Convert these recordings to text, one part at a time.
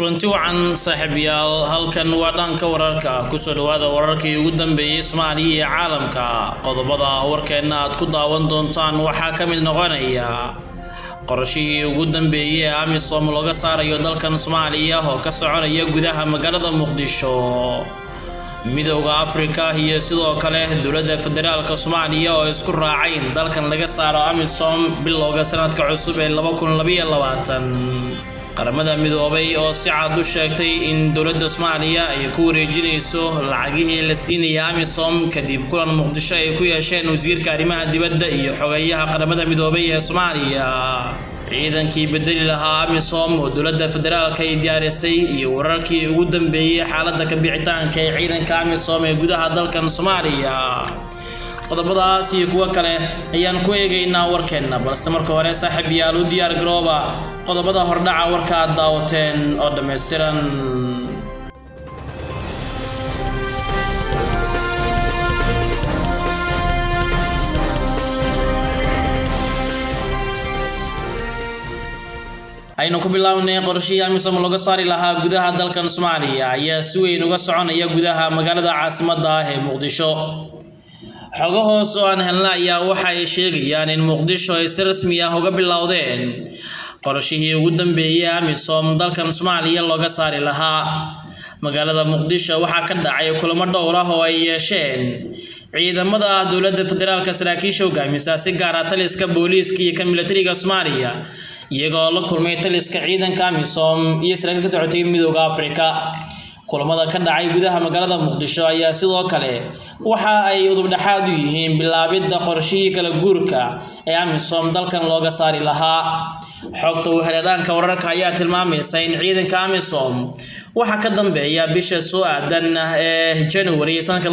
kulanti wacan saaxiibayaal halkan waa dhanka wararka. Kusoo dhawaada wararkii ugu dambeeyey soomaaliya iyo caalamka. Qodobada warkeenna aad ku daawan doontaan waxaa ka mid noqonaya qorashihii ugu dambeeyey ee amisom looga saarayo dalkan soomaaliya oo ka soconaya gudaha magaalada muqdisho midowda afrika iyo sidoo kale dowladda federaalka soomaaliya oo isku raacay in dalkan laga saaro amisom bilowga sanadka cusub ee qaramada midoobay oo si cad u sheegtay in dowladda soomaaliya ay ku wareejinayso lacagihii la siinaya amisom kadib kulan muqdisho ay ku yeesheen wasiirka arrimaha dibadda iyo xogeeyaha qaramada midoobay ee soomaaliya. Ciidankii bedeli lahaa amisom oo dowladda federaalka ay diyaarisay iyo wararkii ugu dambeeyey xaaladda kabixitaanka ee ciidanka amisom ee gudaha dalkan soomaaliya qodobadaas iyo kuwo kale ayaan ku eegaynaa warkeenna balse marka hore saaxiib yaal u diyaar garooba qodobada hordhaca warka aad daawateen oo dhammaystiran aynu ku bilownay qorshihii amisom looga saari lahaa gudaha dalkan soomaaliya ayaa si weyn uga soconaya gudaha magaalada caasimadda ah ee muqdisho xogo hoos oo aan helna ayaa waxa ay sheegayaan in muqdisho ay si rasmi ah uga bilowdeen qorashihii ugu dambeeyey amisom dalkan soomaaliya looga saari lahaa. Magaalada muqdisho waxaa ka dhacay kulamo dhowr ah oo ay yeesheen. Ciidamada dowladda federaalka saraakiisha hogaamisa si gaara taliska booliiska iyo kan militariga soomaaliya iyagoo la kulmay taliska ciidanka amisom iyo saraakiil ka socotay midooda afrika kulamada ka dhacay gudaha magaalada muqdisho ayaa sidoo kale waxa ay udubdhexaad u yihiin bilaabidda qorshihii kala guurka ee amisom dalkan looga saari lahaa. Xogta uu heledhaanka wararka ayaa tilmaamaysa in ciidanka amisom waxaa ka dambeeya bisha soo aadan ee january sanadka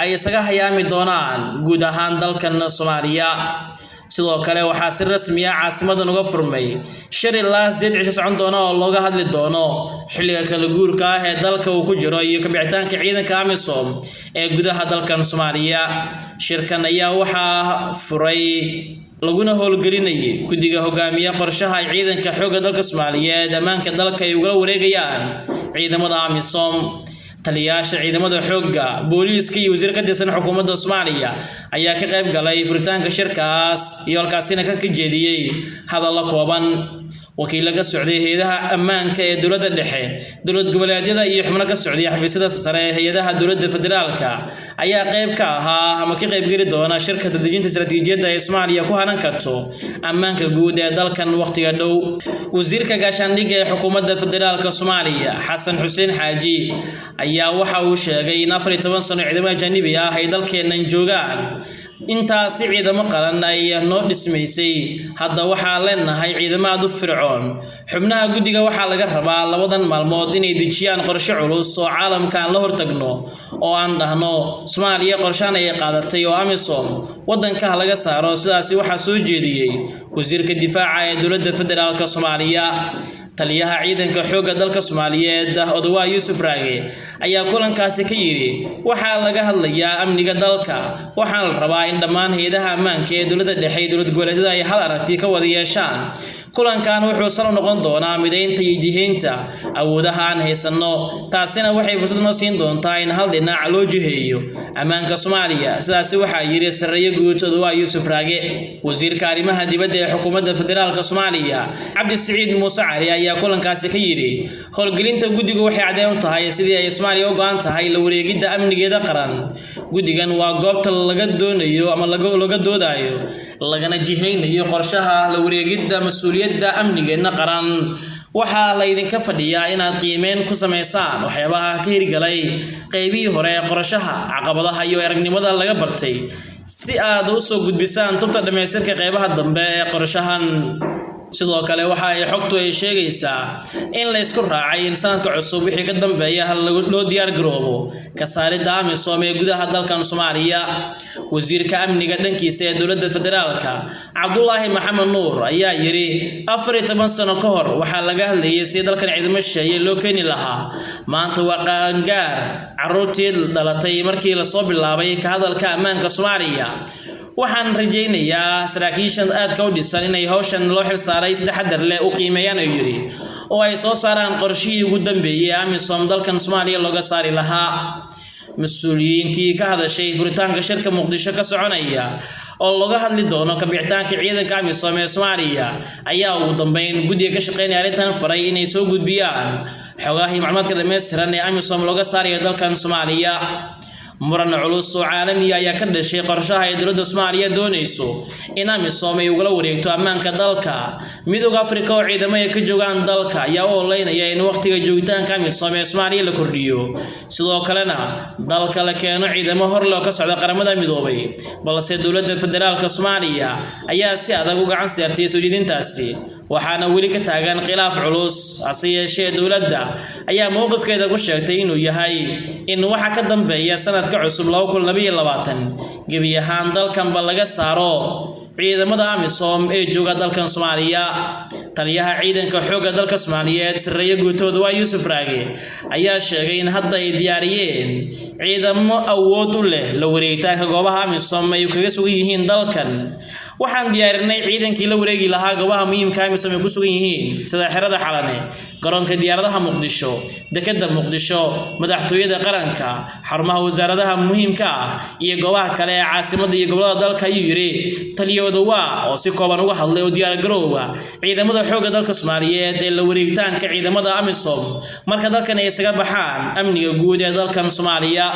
ay isaga hayaami doonaan guud ahaan dalkan soomaaliya sidoo kale waxaa si rasmi ah caasimadan uga furmay. Shir ilaa sideed cisho socon doona oo looga hadli doono. Xilliga kala guurka ah ee dalka uu ku jiro iyo kabixitaanka ciidanka amisom ee gudaha dalkan soomaaliya. Shirkan ayaa waxaa furay laguna howlgelinayay guddiga hogaamiye qorshaha ciidanka xoogga dalka soomaaliyeed. Ammaanka dalka ay ugala wareegayaan ciidamada amisom taliyayaasha ciidamada xoogga booliiska iyo wasiir ka tirsan xukuumadda soomaaliya ayaa ka qayb galay furitaanka shirkaas iyo halkaasina ka jeediyey hadallo kooban wakiilla ka socday hay'adaha ammaanka ee dowladda dhexe. Dowlad goboleedyada iyo xubno ka socday xafiisyada sare ee hay'adaha dowladda federaalka ayaa qayb ka ahaa ama ka qaybgeli doona shirka dadejinta istaraatiijiyadda ee soomaaliya ku hanan karto ammaanka guud ee dalkan wakhtiga dhow. Wasiirka gaashaandhigga ee xukuumadda federaalka soomaaliya xasan xuseen xaaji ayaa waxa uu sheegay in afar iyo toban sano ciidamo ajaanibi ah ay dalkeennan joogaan intaasi ciidamo qaran ay noo dhismaysay hadda waxaa leenahay ciidamo aad u fircoon. Xubnaha guddiga waxaa laga rabaa labadan maalmood inay dejiyaan qorshe culus oo caalamka aan la hortagno oo aan dhahno soomaaliya qorshaan ayay qaadatay oo amisom waddankaha laga saaro sidaasi waxaa soo jeediyey wasiirka difaaca ee dowladda federaalk soomaaliya taliyaha ciidanka xoogga dalka soomaaliyeed odawaa yuusuf raage ayaa kulankaasi ka yidhi waxaa laga hadlayaa amniga dalka. Waxaana la rabaa in dhammaan hay'adaha ammaanka ee dowladda dhexe iyo dowlad goboleedyada ay hal aragti ka wada yeeshaan kulankan wuxuu sal noqon doonaa midaynta iyo jihaynta awoodaha aan haysanno. Taasina waxay fursad noo siin doontaa in hal dhinac loo jiheeyo. Ammaanka soomaaliya sidaasi waxaa yidhi sarreeye guud odawaa yuusuf raage. Wasiirka arrimaha dibadda ee xukuumadda federaalka soomaaliya cabdi siciid muuse cali ayaa kulankaasi ka yidhi howlgelinta guddigu waxay caddeyn u tahay sidii ay soomaaliya u go-an tahay la wareegidda amnigeeda qaran. Guddigan waa goobta laga doonayo ama laga doodayo lagana jihaynayo qorshaha la wareegidda mas'uuliyadda amnigeenna qaran. Waxaa laydinka fadhiyaa inaad qiimeyn ku samaysaan waxyaabaha ka hirgalay qeybihii hore ee qorashaha caqabadaha iyo aragnimada laga bartay. Si aad u soo gudbisaan tubta dhammaystirka qeybaha dambe ee qorashahan sidoo kale waxa ay xogtu ay sheegaysaa in la ysku raacay in sanadka cusub wixii ka dambeeya hal loo diyaar garoobo. Ka saaridda amisom ee gudaha dalkan soomaaliya. Wasiirka amniga dhankiisa ee dowladda federaalka cabdulaahi maxamed nuur ayaa yidhi afar iyo toban sano ka hor waxaa laga hadlayay si dalkan ciidamo shisheeye loo keeni lahaa. Maanta waa qaangaar caruurtii dhalatay markii la soo bilaabay ka hadalka ammaanka soomaaliya waxaan rajaynayaa saraakiishan aadka u dhisan inay howshan loo xilsaaray si taxadar leh u qiimeeyaan ayuu yidhi oo ay soo saaraan qorshihii ugu dambeeyey amisom dalkan soomaaliya looga saari lahaa. Mas'uuliyiintii ka hadashay furitaanka shirka muqdisho ka soconaya oo looga hadli doono kabixitaanka ciidanka amisom ee soomaaliya ayaa ugu dambeyn guddiga ka shaqeynaya arrintan faray inay soo gudbiyaan xogahii macluumaadka dhammaystiran ee amisom looga saarayo dalkan soomaaliya muran culus oo caalamiga ayaa ka dhashay qorshaha ay dowladda soomaaliya doonayso. In amisom ay ugala wareegto ammaanka dalka. Midooda afrika oo ciidamo ay ka joogaan dalka ayaa u oleynaya in wakhtiga joogitaanka amisom ee soomaaliya la kordhiyo. Sidoo kalena dalka la keeno ciidamo horloo ka socda qaramada midoobay balse dowladda federaalka soomaaliya ayaa si adag u gacan saartay soo jeedintaasi waxaana weli ka taagan khilaaf culus. Hase yeeshee dowladda ayaa mowqifkeeda ku sheegtay inuu yahay in waxa ka dambeeya sanadka cusub gebi ahaan dalkanba laga saaro ciidamada amisom ee jooga dalkan soomaaliya. Taliyaha ciidanka xoogga dalka soomaaliyeed sareeye guutooda waa yuusuf raage ayaa sheegay in hadda ay diyaariyeen ciidamo awood u leh la wareegitaanka goobaha amisom ay kaga sugan yihiin dalkan waxaan diyaarinay ciidankii la wareegi lahaa goobaha muhiimka amisom ay ku sugan yihiin sida xerada xalane garoonka diyaaradaha muqdisho dekeda muqdisho madaxtooyada qaranka xarumaha wasaaradaha muhiimka ah iyo goobaha kale ee caasimada iyo gobollada dalka ayuu yidhi taliya odowa oo si kooban uga hadlay oo diyaargarowga ciidamada xoogga dalka soomaaliyeed ee la wareegitaanka ciidamada amisom. Marka dalkan ay isaga baxaan amniga guud ee dalkan soomaaliya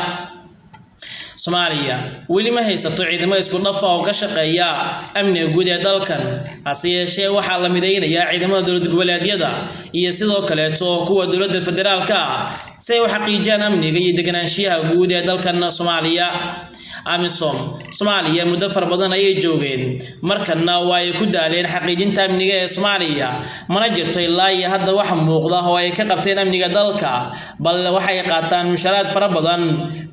soomaaliya weli ma haysato ciidamo isku dhafa oo ka shaqeeya amniga guud ee dalkan. Hase yeeshee waxaa la midaynayaa ciidamada dowlad goboleedyada iyo sidoo kaleeto kuwa dowladda federaalka ah si ay u xaqiijiyaan amniga iyo deganaanshiyaha guud ee dalkan soomaaliya. Amisom soomaaliya muddo fara badan ayay joogeen. Markanna waa ay ku daaleen xaqiijinta amniga ee soomaaliya. Mana jirto ilaa iyo hadda wax muuqda oo ay ka qabteen amniga dalka. Bal waxay qaataan musharaad fara badan.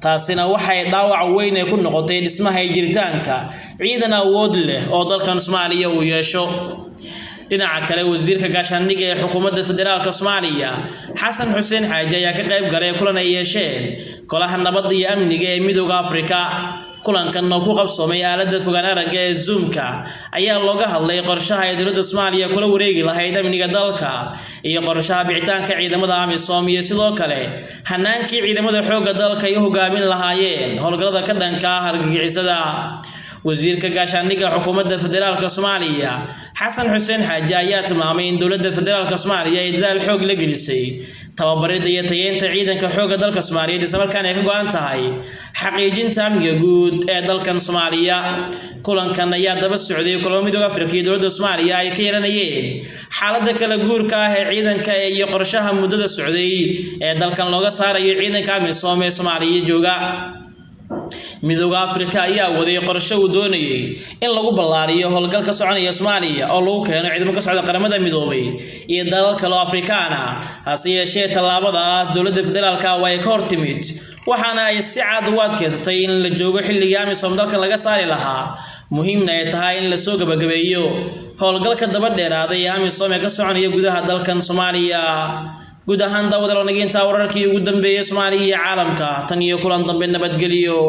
Taasina waxay dhaawac weyn ee ku noqotay dhismaha iyo jiritaanka. Ciidan awood leh oo dalkan soomaaliya uu yeesho dhinaca kale wasiirka gaashaandhigga ee xukuumadda federaalka soomaaliya xasan xuseen xaaji ayaa ka qayb galay kulan ay yeesheen golaha nabadda iyo amniga ee midooda afrika. Kulankan oo ku qabsoomay aaladda fogaan aragga ee zoomka ayaa looga hadlay qorshaha ay dowladda soomaaliya kula wareegi lahayd amniga dalka iyo qorshaha bixitaanka ciidamada amisom iyo sidoo kale hanaankii ciidamada xoogga dalka ay u hogaamin lahaayeen howlgallada ka dhanka ah argagixisada wasiirka gaashaandhigga xukuumadda federaalka soomaaliya xasan xuseen xaaji ayaa tilmaamay in dowladda federaalka soomaaliya ay dadaal xoog la gelisay tababaridda iyo tayeynta ciidanka xoogga dalka soomaaliyeed islamarkaana ay ka go-an tahay xaqiijinta amniga guud ee dalkan soomaaliya. Kulankan ayaa daba socday kulamo midooda afrika iyo dowladda soomaaliya ay ka yeelanayeen xaaladda kala guurka ah ee ciidanka iyo qorshaha muddada socday ee dalkan looga saarayo ciidanka amisom ee soomaaliya jooga midooda afrika ayaa waday qorshe uu doonayay in lagu ballaariyo howlgal ka soconaya soomaaliya oo lagu keeno ciidamo ka socda qaramada midoobay iyo dalal kale oo afrikaan ah hase yeeshee tallaabadaas dowladda federaalka waa ay ka hor timid waxaana ay si cad ugu adkaysatay in la joogo xilligii amisom dalkan laga saari lahaa. Muhiimna ay tahay in la soo gabagabeeyo. Howlgalka daba dheeraaday ee amisom ee ka soconaya gudaha dalkan soomaaliya guud ahaan daawada lanagintaa wararkii ugu dambeeyey soomaaliya iyo caalamka. Tan iyo kulan dambe nabadgelyo